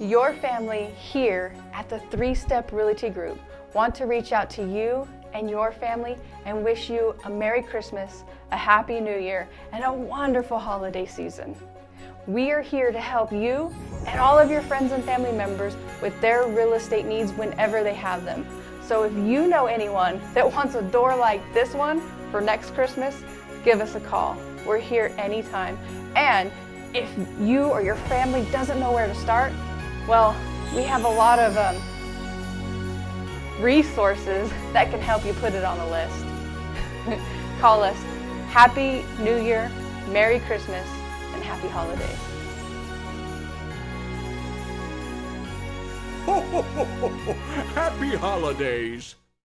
Your family here at the Three Step Realty Group want to reach out to you and your family and wish you a Merry Christmas, a Happy New Year, and a wonderful holiday season. We are here to help you and all of your friends and family members with their real estate needs whenever they have them. So if you know anyone that wants a door like this one for next Christmas, give us a call. We're here anytime. And if you or your family doesn't know where to start, well, we have a lot of um, resources that can help you put it on the list. Call us. Happy New Year, Merry Christmas, and Happy Holidays. Ho, ho, ho, ho, ho. Happy holidays!